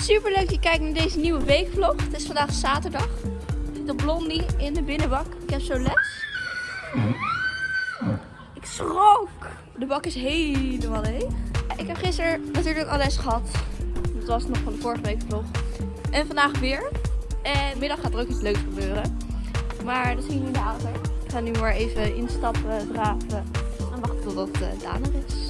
Super leuk dat je kijkt naar deze nieuwe weekvlog. Het is vandaag zaterdag. De blondie in de binnenbak. Ik heb zo les. Ik schrok. De bak is helemaal leeg. Ik heb gisteren natuurlijk al les gehad. Dat was nog van de vorige weekvlog. En vandaag weer. En middag gaat er ook iets leuks gebeuren. Maar dat zien we later. Ik ga nu maar even instappen, draven. En wachten totdat uh, Daan er is.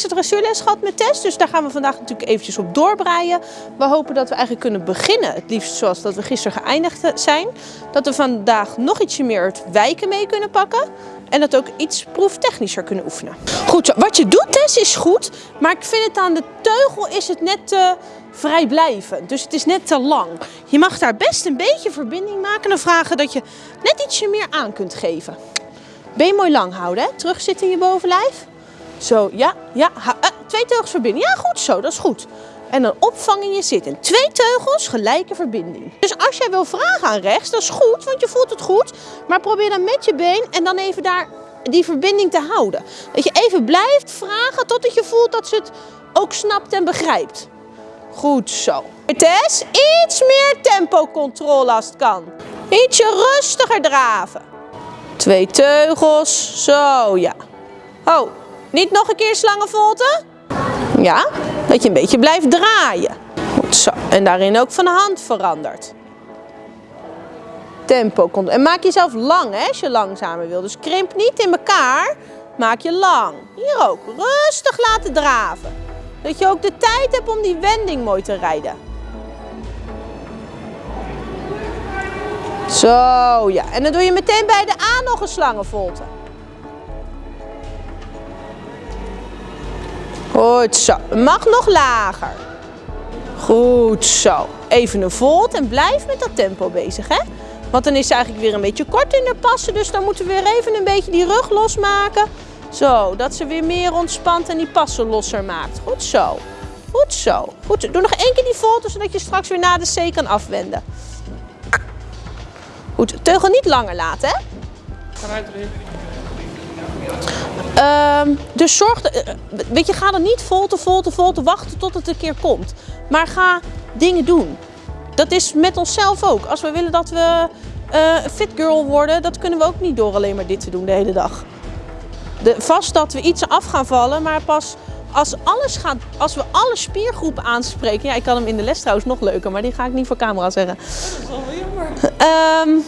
Gisteren dressuurles gehad met Tess, dus daar gaan we vandaag natuurlijk eventjes op doorbreien. We hopen dat we eigenlijk kunnen beginnen, het liefst zoals dat we gisteren geëindigd zijn. Dat we vandaag nog ietsje meer het wijken mee kunnen pakken. En dat ook iets proeftechnischer kunnen oefenen. Goed wat je doet Tess is goed, maar ik vind het aan de teugel is het net te vrijblijvend. Dus het is net te lang. Je mag daar best een beetje verbinding maken en vragen dat je net ietsje meer aan kunt geven. Been mooi lang houden, hè? terugzitten in je bovenlijf. Zo, ja, ja. Uh, twee teugels verbinden. Ja, goed zo, dat is goed. En dan opvang in je zitten. Twee teugels, gelijke verbinding. Dus als jij wil vragen aan rechts, dat is goed, want je voelt het goed. Maar probeer dan met je been en dan even daar die verbinding te houden. Dat je even blijft vragen totdat je voelt dat ze het ook snapt en begrijpt. Goed zo. Tess, iets meer tempocontrole als het kan. Ietsje rustiger draven. Twee teugels, zo ja. Oh, niet nog een keer slangenvolte? Ja, dat je een beetje blijft draaien. Goed zo. En daarin ook van hand verandert. Tempo komt. En maak jezelf lang hè, als je langzamer wil. Dus krimp niet in elkaar. Maak je lang. Hier ook. Rustig laten draven. Dat je ook de tijd hebt om die wending mooi te rijden. Zo, ja. En dan doe je meteen bij de aan nog een slangenvolte. Goed zo. Mag nog lager. Goed zo. Even een volt en blijf met dat tempo bezig. Hè? Want dan is ze eigenlijk weer een beetje kort in de passen. Dus dan moeten we weer even een beetje die rug losmaken. Zo, dat ze weer meer ontspant en die passen losser maakt. Goed zo. Goed zo. Goed. Doe nog één keer die volte, zodat je straks weer na de C kan afwenden. Goed, teugel niet langer laten, hè? Um, dus zorg, eh, weet je, ga er niet vol te vol te vol te wachten tot het een keer komt. Maar ga dingen doen. Dat is met onszelf ook. Als we willen dat we uh, fit girl worden, dat kunnen we ook niet door alleen maar dit te doen de hele dag. De, vast dat we iets af gaan vallen, maar pas als, alles gaat, als we alle spiergroepen aanspreken. Ja, ik kan hem in de les trouwens nog leuker, maar die ga ik niet voor camera zeggen. Dat is wel jammer. Um,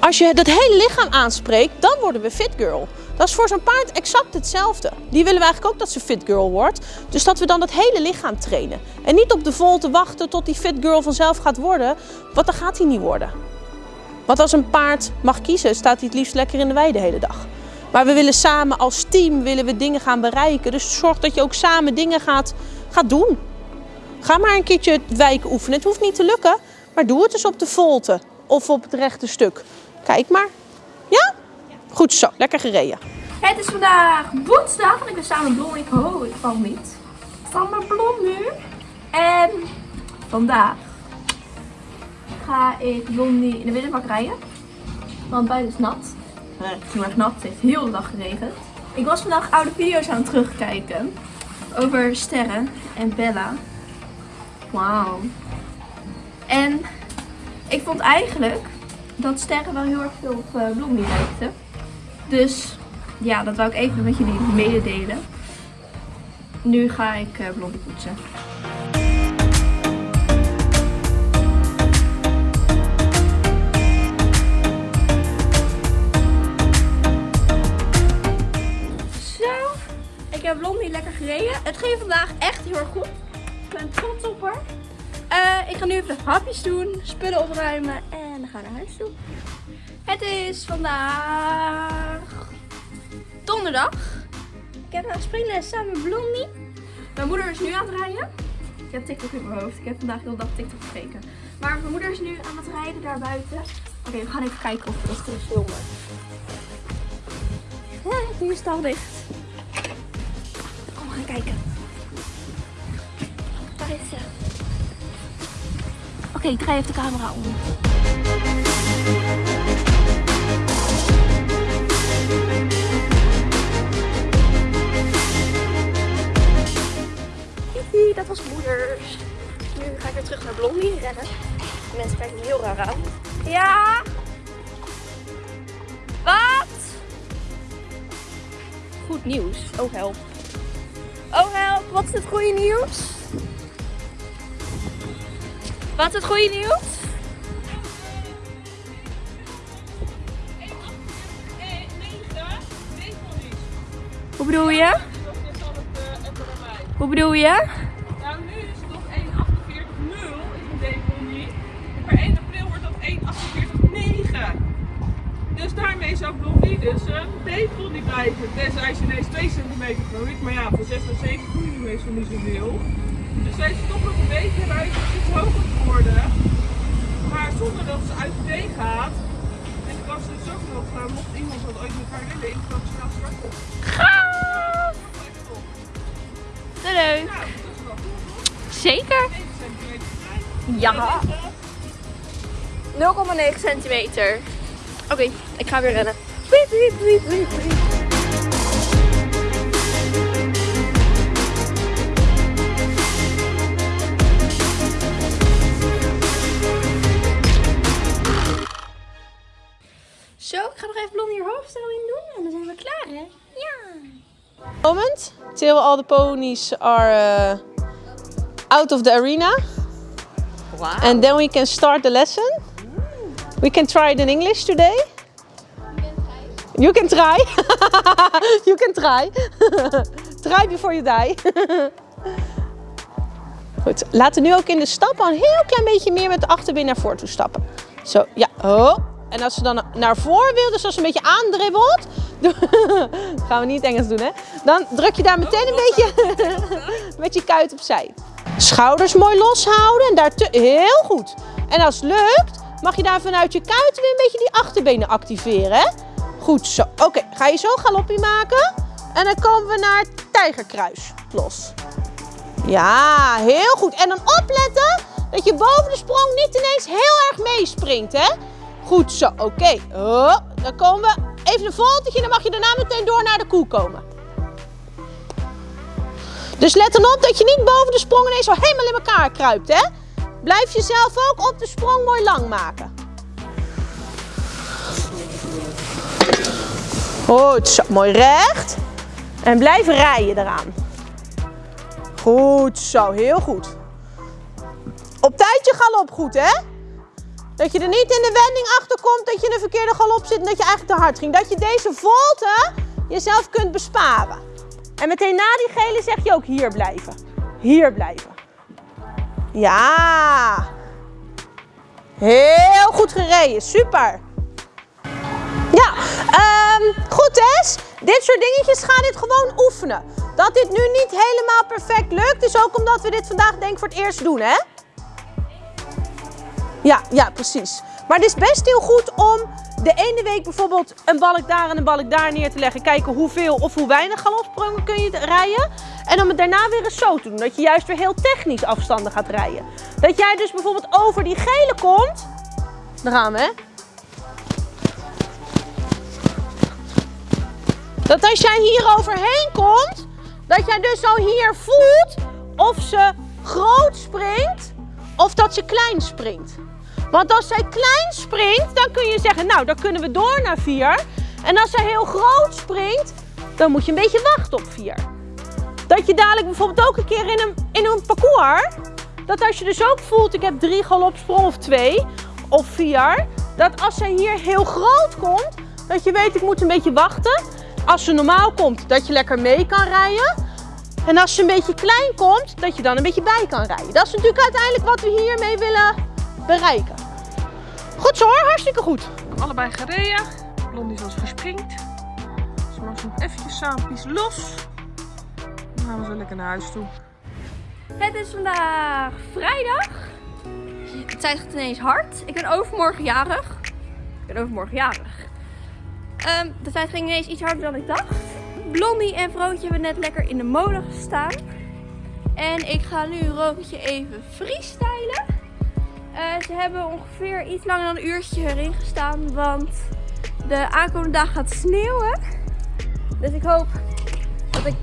als je dat hele lichaam aanspreekt, dan worden we fit girl. Dat is voor zo'n paard exact hetzelfde. Die willen we eigenlijk ook dat ze fit girl wordt. Dus dat we dan het hele lichaam trainen. En niet op de volte wachten tot die fit girl vanzelf gaat worden. Want dan gaat hij niet worden. Want als een paard mag kiezen, staat hij het liefst lekker in de wei de hele dag. Maar we willen samen als team willen we dingen gaan bereiken. Dus zorg dat je ook samen dingen gaat, gaat doen. Ga maar een keertje wijken oefenen. Het hoeft niet te lukken, maar doe het eens op de volte of op het rechte stuk. Kijk maar. Goed zo, lekker gereden. Het is vandaag woensdag en ik ben samen met Blondie. Oh, ik val niet. Samen Blond nu. En vandaag ga ik Blondie in de binnenbak rijden. Want buiten is nat. Het is heel erg nat. Het heeft heel de dag geregend. Ik was vandaag oude video's aan het terugkijken. Over sterren en Bella. Wauw. En ik vond eigenlijk dat sterren wel heel erg veel op uh, Blondie lijkten. Dus ja, dat wou ik even met jullie mededelen. Nu ga ik uh, Blondie poetsen. Zo, ik heb Blondie lekker gereden. Het ging vandaag echt heel erg goed. Ik ben trots op haar. Uh, ik ga nu even hapjes doen, spullen opruimen en dan gaan naar huis toe. Het is vandaag donderdag. Ik heb een springles samen met Blondie. Mijn moeder is nu aan het rijden. Ik heb TikTok in mijn hoofd. Ik heb vandaag heel dag TikTok gekeken. Maar mijn moeder is nu aan het rijden daar buiten. Oké, we gaan even kijken of we dat kunnen filmen. Ja, nu is al dicht. Kom, we gaan kijken. Daar is ze. Oké, ik draai even de camera om. Dat was moeders. Nu ga ik weer terug naar Blondie rennen. De mensen kijken me heel raar aan. Ja! Wat? Goed nieuws. Oh help. Oh help, wat is het goede nieuws? Wat is het goede nieuws? Hoe bedoel je? Hoe bedoel je? Een deponie blijven. Tenzij ze ineens 2 centimeter groeit. Maar ja, voor 6 en 7 groeien die meestal niet zoveel. Dus zij is toch nog een beetje eruit iets hoger geworden. Maar zonder dat ze uit de been gaat. En ik was dus ook nog, uh, mocht iemand dat ooit met haar willen, internationaal starten. Gaaf! Leuk. Nou, dat is wel goed hoor. Zeker. 9 centimeter klein. Ja. 0,9 centimeter. Oké, ik ga weer rennen. Wiep, wiep, wiep, wiep, wiep. Zo, ik ga nog even blond hier hoofdstelling doen en dan zijn we klaar, hè? Ja. Moment till all the ponies are uh, out of the arena. Wow. And then we can start the lesson. We can try it in English today. You can try. you can try. try before you die. Goed, laten we nu ook in de stap al een heel klein beetje meer met de achterbeen naar voren toe stappen. Zo, ja. Oh. En als ze dan naar voren wil, dus als ze een beetje aandribbelt. gaan we niet Engels doen, hè? Dan druk je daar meteen een beetje met je kuit opzij. Schouders mooi loshouden en daar heel goed. En als het lukt, mag je daar vanuit je kuit weer een beetje die achterbenen activeren. Hè? Goed zo. Oké, ga je zo galoppie maken. En dan komen we naar tijgerkruis. Los. Ja, heel goed. En dan opletten dat je boven de sprong niet ineens heel erg meespringt, hè? Goed zo, oké. Oh, dan komen we even een voltetje dan mag je daarna meteen door naar de koe komen. Dus let dan op dat je niet boven de sprong ineens zo helemaal in elkaar kruipt, hè? Blijf jezelf ook op de sprong mooi lang maken. Goed zo, mooi recht. En blijf rijden eraan. Goed zo, heel goed. Op tijd je galop goed, hè? Dat je er niet in de wending achter komt dat je in een verkeerde galop zit en dat je eigenlijk te hard ging. Dat je deze volte jezelf kunt besparen. En meteen na die gele zeg je ook hier blijven. Hier blijven. Ja. Heel goed gereden. Super. Ja, ehm, goed Tess. Dit soort dingetjes gaan dit gewoon oefenen. Dat dit nu niet helemaal perfect lukt, is ook omdat we dit vandaag denk ik voor het eerst doen, hè? Ja, ja, precies. Maar het is best heel goed om de ene week bijvoorbeeld een balk daar en een balk daar neer te leggen. Kijken hoeveel of hoe weinig galopsprongen kun je rijden. En om het daarna weer eens zo te doen. Dat je juist weer heel technisch afstanden gaat rijden. Dat jij dus bijvoorbeeld over die gele komt. Daar gaan we, hè? Dat als jij hier overheen komt, dat jij dus al hier voelt of ze groot springt of dat ze klein springt. Want als zij klein springt, dan kun je zeggen, nou, dan kunnen we door naar 4. En als zij heel groot springt, dan moet je een beetje wachten op 4. Dat je dadelijk bijvoorbeeld ook een keer in een, in een parcours, dat als je dus ook voelt, ik heb drie galopsprong of twee of vier, dat als zij hier heel groot komt, dat je weet, ik moet een beetje wachten. Als ze normaal komt, dat je lekker mee kan rijden. En als ze een beetje klein komt, dat je dan een beetje bij kan rijden. Dat is natuurlijk uiteindelijk wat we hiermee willen bereiken. Goed zo hoor, hartstikke goed. Allebei gereden. Blondie zoals verspringt. Ze mag nog eventjes saampjes los. Dan gaan we zo lekker naar huis toe. Het is vandaag vrijdag. De tijd gaat ineens hard. Ik ben overmorgen jarig. Ik ben overmorgen jarig. Ehm, de tijd ging ineens iets harder dan ik dacht. Blondie en Vrootje hebben net lekker in de molen gestaan. En ik ga nu Roodje even freestylen. Eh, ze hebben ongeveer iets langer dan een uurtje erin gestaan. Want de aankomende dag gaat sneeuwen. Dus ik hoop dat ik...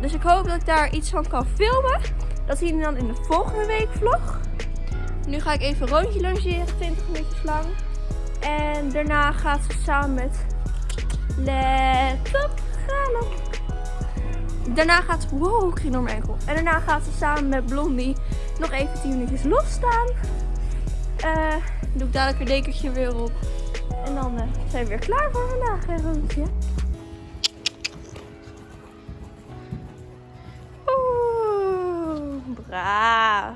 Dus ik hoop dat ik daar iets van kan filmen. Dat zien we dan in de volgende week vlog. Nu ga ik even een rondje logeren, 20 minuutjes lang. En daarna gaat ze samen met Let op, galop. Daarna gaat ze, wow, ik ging door mijn enkel. En daarna gaat ze samen met Blondie nog even 10 minuutjes losstaan. Eh doe ik dadelijk een dekentje weer op. En dan eh, zijn we weer klaar voor vandaag, hè, Roontje. Braaf.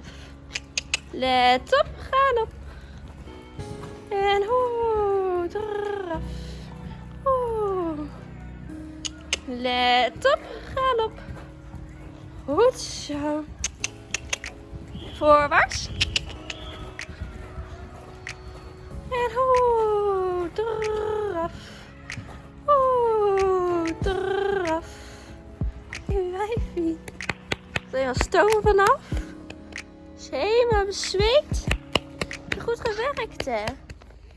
Let op, galop. En hoe, draf. Oeh. Let op, galop. Goed zo. Voorwaarts. En hoe, Is stoom vanaf. Ze is helemaal bezweet. Goed gewerkt, hè?